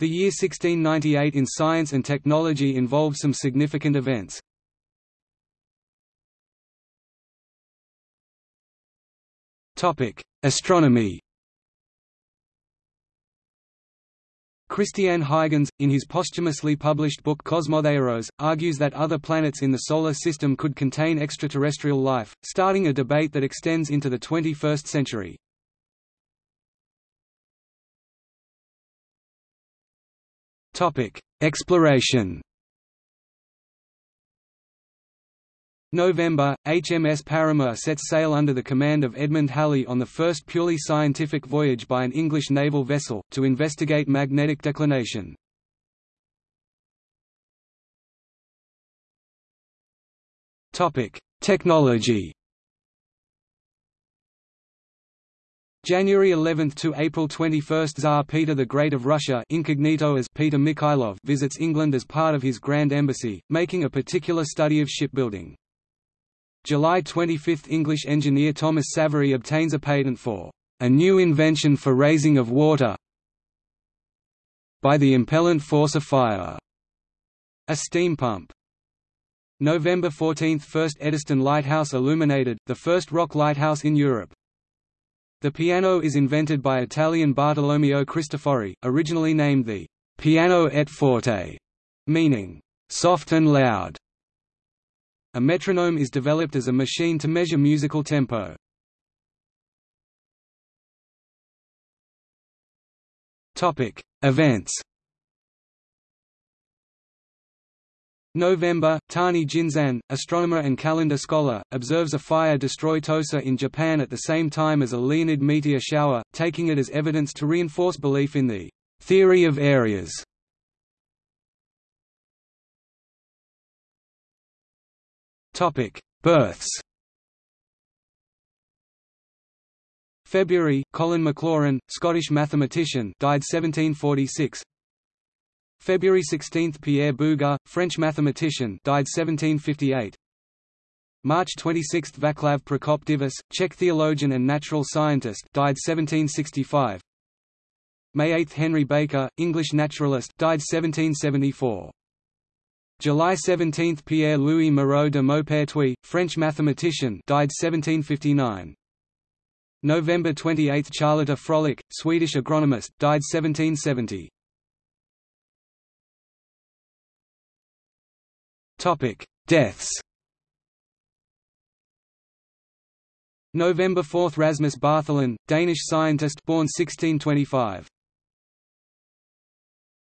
The year 1698 in science and technology involved some significant events. Astronomy Christiaan Huygens, in his posthumously published book Cosmotheoros, argues that other planets in the Solar System could contain extraterrestrial life, starting a debate that extends into the 21st century. Exploration November, HMS Paramour sets sail under the command of Edmund Halley on the first purely scientific voyage by an English naval vessel, to investigate magnetic declination. Technology January 11 to April 21 Tsar Peter the Great of Russia incognito as Peter Mikhailov visits England as part of his Grand Embassy, making a particular study of shipbuilding. July 25 – English engineer Thomas Savery obtains a patent for a new invention for raising of water by the impellant force of fire, a steam pump. November 14 – First Eddystone Lighthouse illuminated, the first rock lighthouse in Europe. The piano is invented by Italian Bartolomeo Cristofori, originally named the «piano et forte», meaning «soft and loud». A metronome is developed as a machine to measure musical tempo. Events. November, Tani Jinzan, astronomer and calendar scholar, observes a fire destroy Tosa in Japan at the same time as a Leonid meteor shower, taking it as evidence to reinforce belief in the theory of areas. Topic: Births. February, Colin Maclaurin, Scottish mathematician, died 1746. February 16, Pierre Bouguer, French mathematician, died 1758. March 26, Vaclav Prokop-Divis, Czech theologian and natural scientist, died 1765. May 8, Henry Baker, English naturalist, died 1774. July 17 – Pierre-Louis Moreau de Maupertuis, French mathematician died 1759. November 28 – Charlotte Froelich, Swedish agronomist died 1770. Deaths November 4 – Rasmus Bartholin, Danish scientist born 1625.